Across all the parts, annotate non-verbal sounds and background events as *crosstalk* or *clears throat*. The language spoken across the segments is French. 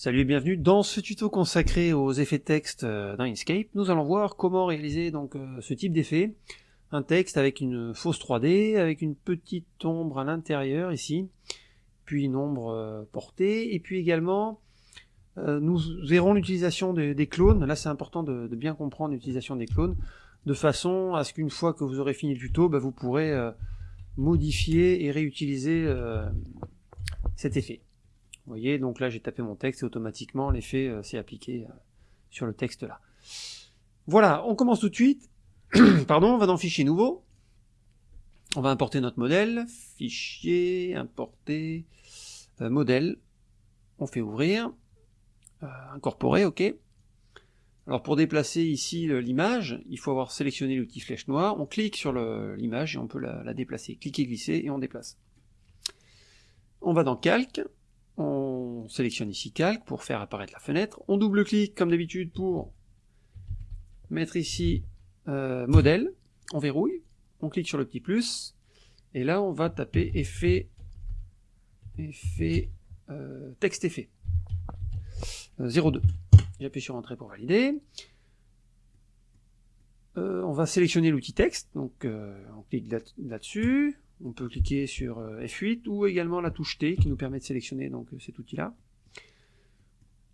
Salut et bienvenue dans ce tuto consacré aux effets texte euh, dans Inkscape. Nous allons voir comment réaliser donc euh, ce type d'effet. Un texte avec une fausse 3D, avec une petite ombre à l'intérieur ici, puis une ombre euh, portée, et puis également nous verrons l'utilisation des, clones. Là c'est important de, bien comprendre l'utilisation des clones, de façon à ce qu'une fois que vous aurez fini le tuto, bah, vous pourrez modifier et réutiliser cet effet. Vous voyez, donc là j'ai tapé mon texte et automatiquement l'effet euh, s'est appliqué euh, sur le texte là. Voilà, on commence tout de suite. *clears throat* Pardon, on va dans Fichier nouveau. On va importer notre modèle. Fichier, importer, euh, modèle. On fait ouvrir. incorporer, ok. Alors pour déplacer ici l'image, il faut avoir sélectionné l'outil flèche noire. On clique sur l'image et on peut la, la déplacer. Cliquez, glisser et on déplace. On va dans Calque on sélectionne ici calque pour faire apparaître la fenêtre, on double-clique comme d'habitude pour mettre ici euh, modèle, on verrouille, on clique sur le petit plus, et là on va taper effet, effet euh, texte effet, 02. Euh, J'appuie sur entrée pour valider. on va sélectionner l'outil texte, donc on clique là-dessus, on peut cliquer sur euh, F8 ou également la touche T qui nous permet de sélectionner donc euh, cet outil-là.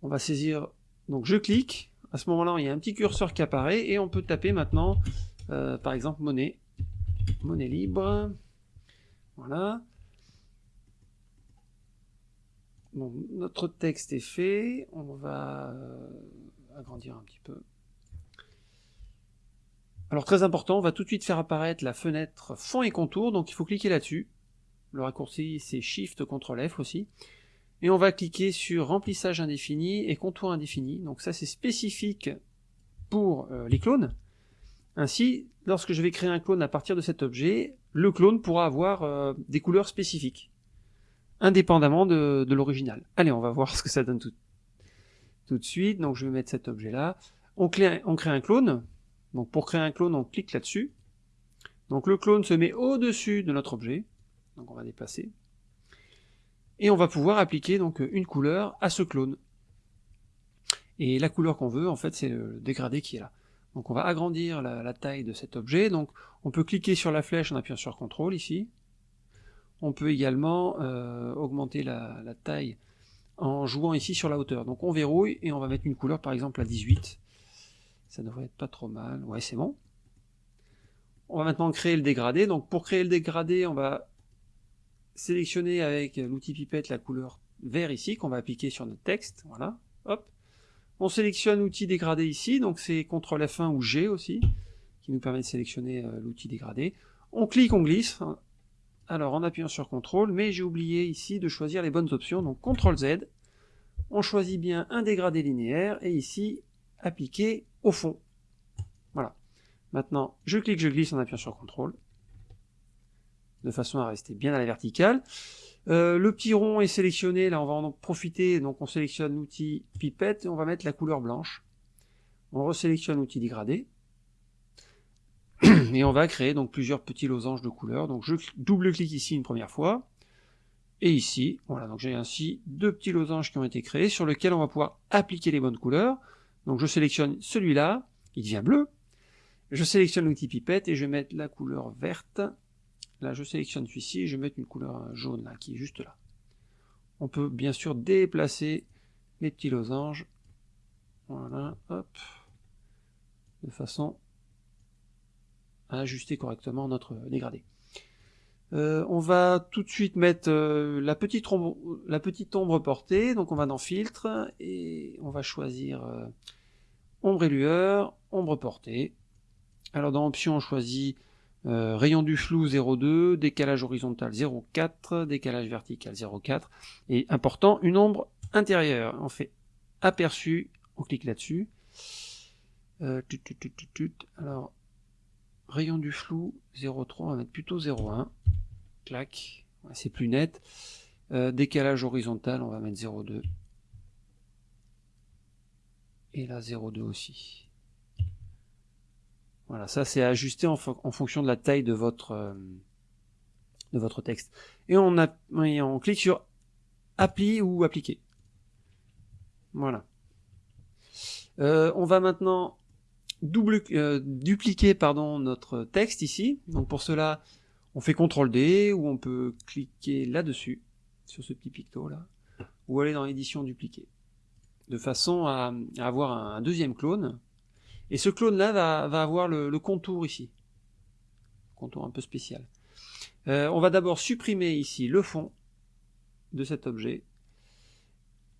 On va saisir, donc je clique, à ce moment-là il y a un petit curseur qui apparaît et on peut taper maintenant euh, par exemple monnaie, monnaie libre, voilà. Notre texte est fait, on va agrandir un petit peu. Alors très important, on va tout de suite faire apparaître la fenêtre fond et contour, donc il faut cliquer là-dessus. Le raccourci c'est Shift CTRL F aussi. Et on va cliquer sur remplissage indéfini et contour indéfini. Donc ça c'est spécifique pour euh, les clones. Ainsi, lorsque je vais créer un clone à partir de cet objet, le clone pourra avoir euh, des couleurs spécifiques, indépendamment de, l'original. Allez, on va voir ce que ça donne tout, de suite. Donc je vais mettre cet objet là. On crée un clone, donc pour créer un clone, on clique là-dessus. Donc le clone se met au-dessus de notre objet. Donc on va déplacer. Et on va pouvoir appliquer donc une couleur à ce clone. Et la couleur qu'on veut, en fait, c'est le dégradé qui est là. Donc on va agrandir la, taille de cet objet. Donc on peut cliquer sur la flèche en appuyant sur CTRL ici. On peut également euh, augmenter la, la, taille en jouant ici sur la hauteur. Donc on verrouille et on va mettre une couleur par exemple à 18. Ça devrait être pas trop mal. Ouais, c'est bon. On va maintenant créer le dégradé. Donc pour créer le dégradé, on va sélectionner avec l'outil pipette la couleur vert ici, qu'on va appliquer sur notre texte. Voilà. Hop. On sélectionne l'outil dégradé ici, donc c'est CTRL F1 ou G aussi, qui nous permet de sélectionner euh, l'outil dégradé. On clique, on glisse. Alors en appuyant sur CTRL, mais j'ai oublié ici de choisir les bonnes options, donc CTRL Z. On choisit bien un dégradé linéaire, et ici, appliquer au fond. Voilà. Maintenant, je clique, je glisse en appuyant sur CTRL, de façon à rester bien à la verticale. Euh, le petit rond est sélectionné, là on va en profiter, donc on sélectionne l'outil pipette, et on va mettre la couleur blanche. On resélectionne l'outil dégradé, *clears throat* et on va créer donc plusieurs petits losanges de couleurs. Donc je double-clique ici une première fois, et ici, voilà, donc j'ai ainsi deux petits losanges qui ont été créés, sur lesquels on va pouvoir appliquer les bonnes couleurs. Donc je sélectionne celui-là, il devient bleu. Je sélectionne l'outil pipette et je vais mettre la couleur verte. Là, je sélectionne celui-ci et je vais mettre une couleur jaune là, qui est juste là. On peut bien sûr déplacer les petits losanges. Voilà, hop. De façon à ajuster correctement notre dégradé. Euh, on va tout de suite mettre euh, la, petite ombre, portée, donc on va dans filtre et on va choisir euh, ombre et lueur, ombre portée. Alors dans option on choisit rayon du flou 0,2, décalage horizontal 0,4, décalage vertical 0,4 et important une ombre intérieure. On fait aperçu, on clique là-dessus. Alors rayon du flou 0,3, on va mettre plutôt 0,1 clac, c'est plus net. Euh, décalage horizontal, on va mettre 0,2. Et là 0,2 aussi. Voilà, ça c'est ajusté en, fonction de la taille de votre, euh, de votre texte. Et on clique sur Appli ou Appliquer. Voilà. Euh, on va maintenant euh, dupliquer pardon, notre texte ici. Donc pour cela, on fait CTRL D ou on peut cliquer là-dessus, sur ce petit picto là, ou aller dans l'édition dupliquer, de façon à, avoir un, deuxième clone. Et ce clone là va, avoir le, contour ici, contour un peu spécial. Euh, on va d'abord supprimer ici le fond de cet objet.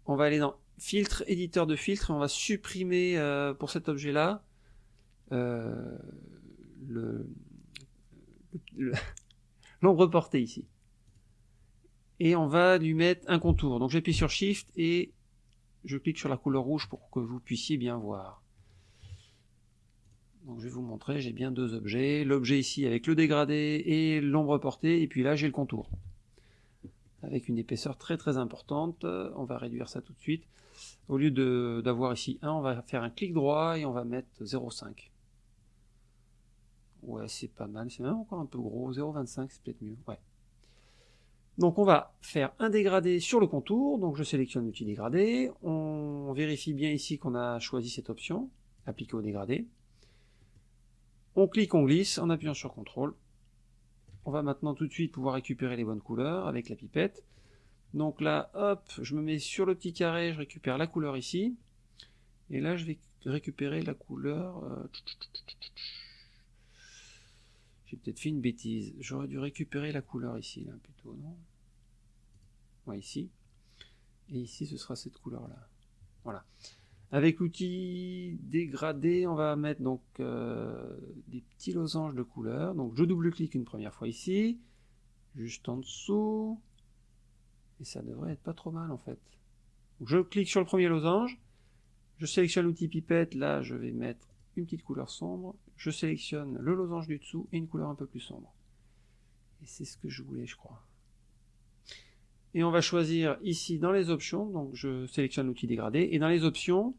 On va aller dans filtre, éditeur de filtre, et on va supprimer euh, pour cet objet-là euh, l'ombre portée ici. Et on va lui mettre un contour. Donc j'appuie sur Shift et je clique sur la couleur rouge pour que vous puissiez bien voir. Donc je vais vous montrer, j'ai bien deux objets. L'objet ici avec le dégradé et l'ombre portée, et puis là j'ai le contour. Avec une épaisseur très très importante. On va réduire ça tout de suite. Au lieu d'avoir ici 1, on va faire un clic droit et on va mettre 0,5. Ouais, c'est pas mal, c'est même encore un peu gros, 0,25 c'est peut-être mieux, ouais. Donc on va faire un dégradé sur le contour, donc je sélectionne l'outil dégradé, on vérifie bien ici qu'on a choisi cette option, appliquer au dégradé. On clique, on glisse en appuyant sur CTRL. On va maintenant tout de suite pouvoir récupérer les bonnes couleurs avec la pipette. Donc là, hop, je me mets sur le petit carré, je récupère la couleur ici. Et là, je vais récupérer la couleur... Euh, j'ai peut-être fait une bêtise. J'aurais dû récupérer la couleur ici, là, plutôt, non? Ouais, ici. Et ici, ce sera cette couleur-là. Voilà. Avec l'outil dégradé, on va mettre donc euh, des petits losanges de couleur. Donc je double-clique une première fois ici, juste en dessous. Et ça devrait être pas trop mal en fait. je clique sur le premier losange, je sélectionne l'outil pipette, là je vais mettre une petite couleur sombre, je sélectionne le losange du dessous et une couleur un peu plus sombre. Et c'est ce que je voulais je crois. Et on va choisir ici dans les options, donc je sélectionne l'outil dégradé, et dans les options,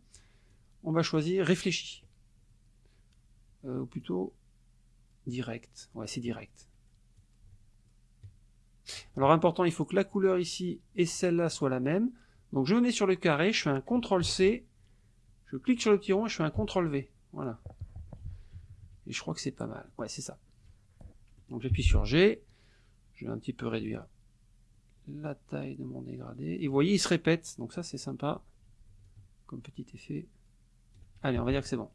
on va choisir réfléchi. Euh, ou plutôt direct. Ouais, c'est direct. Alors important, il faut que la couleur ici et celle-là soient la même. Donc je mets sur le carré, je fais un CTRL C, je clique sur le petit rond et je fais un CTRL V. Voilà. Et je crois que c'est pas mal. Ouais, c'est ça. Donc j'appuie sur G, je vais un petit peu réduire la taille de mon dégradé. Et vous voyez, il se répète, donc ça c'est sympa, comme petit effet. Allez, on va dire que c'est bon.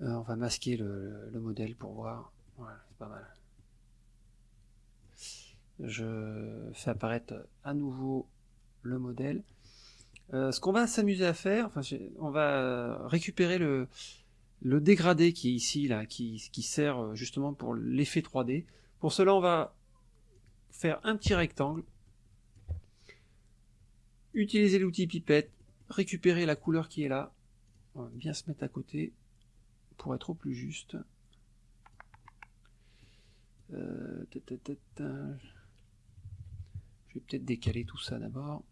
Euh, on va masquer le, le modèle pour voir. Voilà, c'est pas mal je fais apparaître à nouveau le modèle. Euh, ce qu'on va s'amuser à faire, on va récupérer le, dégradé qui est ici, là, qui, sert euh, justement pour l'effet 3D. Pour cela, on va faire un petit rectangle, utiliser l'outil pipette, récupérer la couleur qui est là, on va bien se mettre à côté pour être au plus juste. Euh, je vais peut-être décaler tout ça d'abord.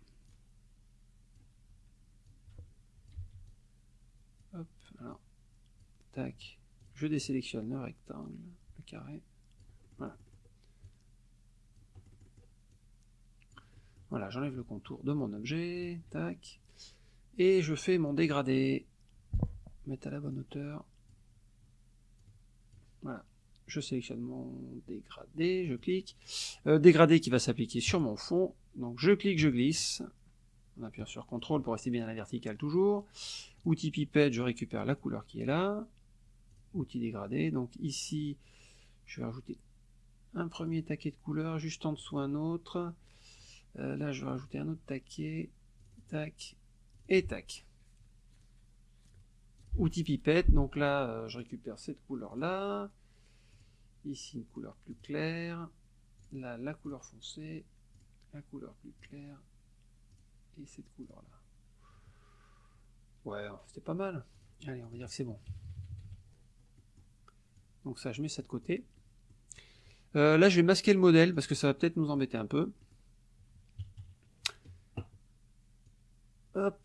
Hop, alors, tac, je désélectionne le rectangle, le carré, voilà. Voilà, j'enlève le contour de mon objet, tac, et je fais mon dégradé, mettre à la bonne hauteur, voilà. Je sélectionne mon dégradé, je clique, euh, dégradé qui va s'appliquer sur mon fond, donc je clique, je glisse, on appuie sur CTRL pour rester bien à la verticale toujours, outil pipette, je récupère la couleur qui est là, outil dégradé, donc ici, je vais rajouter un premier taquet de couleur, juste en dessous un autre, euh, là je vais rajouter un autre taquet, tac, et tac. Outil pipette, donc là euh, je récupère cette couleur là, Ici, une couleur plus claire. Là, la couleur foncée. La couleur plus claire. Et cette couleur-là. Ouais, c'était pas mal. Allez, on va dire que c'est bon. Donc ça, je mets ça de côté. Euh, là, je vais masquer le modèle parce que ça va peut-être nous embêter un peu. Hop.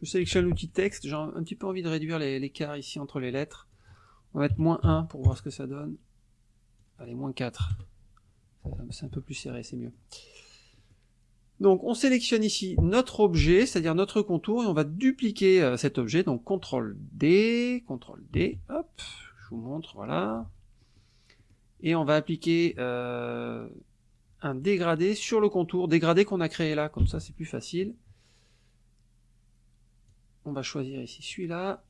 Je sélectionne l'outil texte. J'ai un petit peu envie de réduire l'écart ici entre les lettres. On va mettre moins 1 pour voir ce que ça donne. Allez, moins 4. C'est un peu plus serré, c'est mieux. Donc on sélectionne ici notre objet, c'est-à-dire notre contour, et on va dupliquer euh, cet objet, donc CTRL D, CTRL D, hop, je vous montre, voilà. Et on va appliquer euh, un dégradé sur le contour, dégradé qu'on a créé là, comme ça c'est plus facile. On va choisir ici celui-là.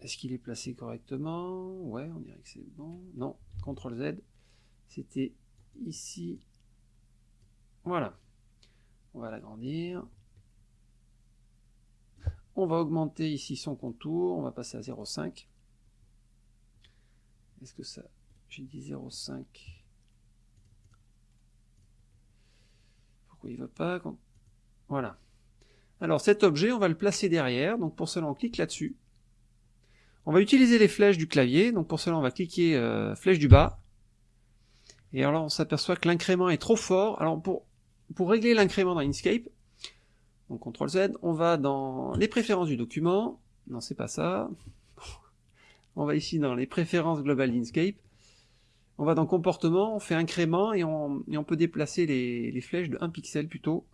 Est-ce qu'il est placé correctement? Ouais, on dirait que c'est bon. Non, CTRL Z. C'était ici. Voilà. On va l'agrandir. On va augmenter ici son contour. On va passer à 0,5. Est-ce que ça... J'ai dit 0,5. Pourquoi il ne va pas Voilà. Alors cet objet, on va le placer derrière. Donc pour cela, on clique là-dessus. On va utiliser les flèches du clavier, donc pour cela on va cliquer euh, flèche du bas, et alors on s'aperçoit que l'incrément est trop fort, alors pour, pour régler l'incrément dans Inkscape, donc CTRL Z, on va dans les préférences du document, non c'est pas ça, *laughs* on va ici dans les préférences globales d'Inkscape, on va dans comportement, on fait incrément, et on, peut déplacer les, flèches de 1 pixel plutôt,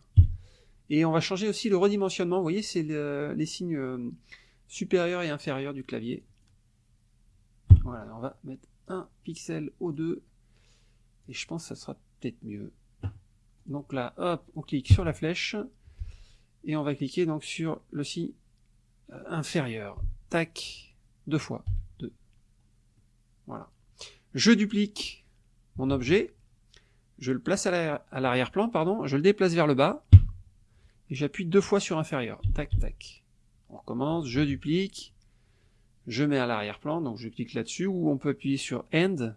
et on va changer aussi le redimensionnement, vous voyez c'est le, les signes euh, supérieur et inférieur du clavier. Voilà, on va mettre un pixel au 2 et je pense que ça sera peut-être mieux. Donc là, hop, on clique sur la flèche et on va cliquer donc sur le signe euh, inférieur. Tac, deux fois, deux. Voilà. Je duplique mon objet, je le place à l'arrière-plan, pardon, je le déplace vers le bas et j'appuie deux fois sur inférieur. Tac, tac. On recommence, je duplique, je mets à l'arrière-plan, donc je clique là-dessus, ou on peut appuyer sur End,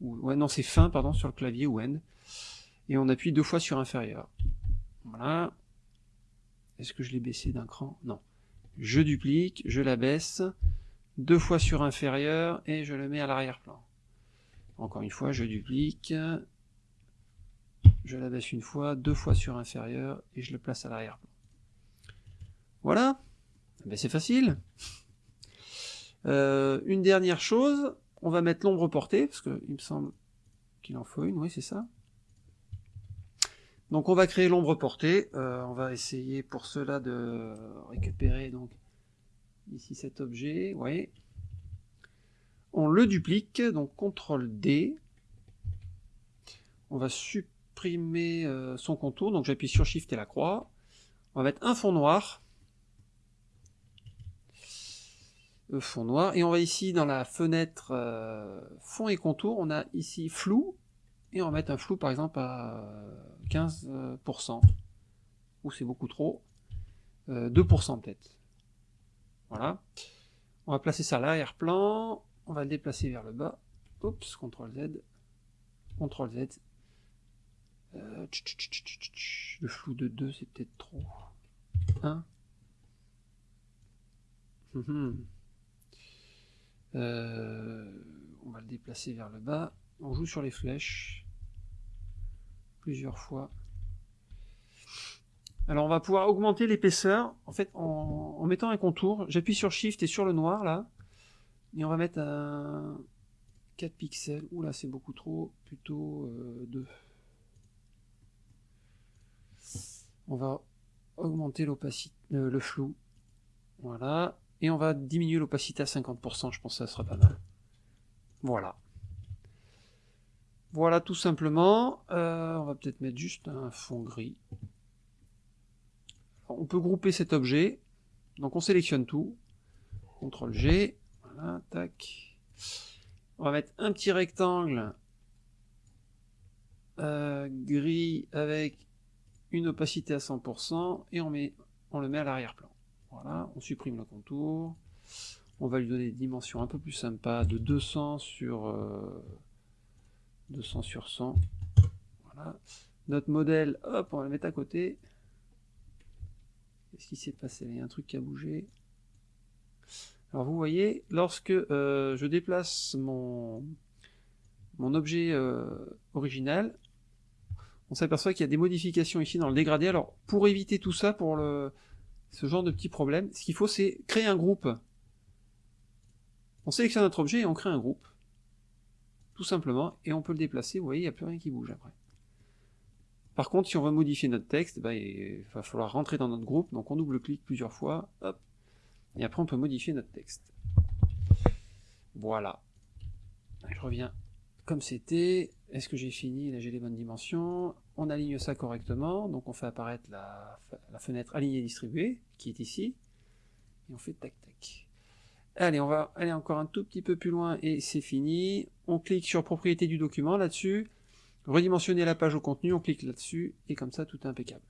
ou, ouais non c'est fin, pardon, sur le clavier, ou End, et on appuie deux fois sur inférieur. Voilà. Est-ce que je l'ai baissé d'un cran? Non. Je duplique, je la baisse, deux fois sur inférieur, et je le mets à l'arrière-plan. Encore une fois, je duplique, je la baisse une fois, deux fois sur inférieur, et je le place à l'arrière-plan. Voilà, ben, c'est facile. Euh, une dernière chose, on va mettre l'ombre portée, parce qu'il me semble qu'il en faut une, oui c'est ça. Donc on va créer l'ombre portée, euh, on va essayer pour cela de récupérer donc ici cet objet. On le duplique, donc CTRL D. On va supprimer euh, son contour, donc j'appuie sur SHIFT et la croix. On va mettre un fond noir. Fond noir. Et on va ici dans la fenêtre euh, fond et contour, on a ici flou, et on va mettre un flou par exemple à 15%, ou c'est beaucoup trop, 2% euh, peut-être. Voilà. On va placer ça à l'arrière-plan, on va le déplacer vers le bas, oups, CTRL Z, CTRL Z, euh, le flou de 2 c'est peut-être trop. 1 euh, on va le déplacer vers le bas. On joue sur les flèches plusieurs fois. Alors on va pouvoir augmenter l'épaisseur en fait en, mettant un contour. J'appuie sur Shift et sur le noir là. Et on va mettre un 4 pixels. Oula c'est beaucoup trop. Plutôt 2. Euh, on va augmenter l'opacité, euh, le flou. Voilà et on va diminuer l'opacité à 50%, je pense que ça sera pas mal. Voilà. Voilà tout simplement, euh, on va peut-être mettre juste un fond gris. on peut grouper cet objet, donc on sélectionne tout, CTRL G, voilà, tac. On va mettre un petit rectangle euh, gris avec une opacité à 100% et on, le met à l'arrière-plan. Voilà, on supprime le contour. On va lui donner des dimensions un peu plus sympas de 200 sur 200 euh, sur 100. Voilà. Notre modèle, hop, on va le mettre à côté. Qu'est-ce qui s'est passé? Il y a un truc qui a bougé. Alors vous voyez, lorsque euh, je déplace mon, mon objet euh, original, on s'aperçoit qu'il y a des modifications ici dans le dégradé. Alors pour éviter tout ça, pour le, ce genre de petits problèmes. Ce qu'il faut, c'est créer un groupe. On sélectionne notre objet et on crée un groupe. Tout simplement. Et on peut le déplacer. Vous voyez, il n'y a plus rien qui bouge après. Par contre, si on veut modifier notre texte, bah, il va falloir rentrer dans notre groupe, donc on double-clique plusieurs fois, hop, et après on peut modifier notre texte. Voilà. Je reviens comme c'était. Est-ce que j'ai fini Là j'ai les bonnes dimensions. On aligne ça correctement, donc on fait apparaître la, fenêtre alignée distribuée, qui est ici, et on fait tac tac. Allez, on va aller encore un tout petit peu plus loin et c'est fini. On clique sur propriété du document là-dessus, redimensionner la page au contenu, on clique là-dessus, et comme ça, tout est impeccable.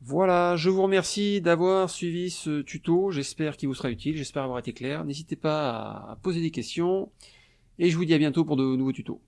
Voilà, je vous remercie d'avoir suivi ce tuto, j'espère qu'il vous sera utile, j'espère avoir été clair. N'hésitez pas à poser des questions, et je vous dis à bientôt pour de nouveaux tutos.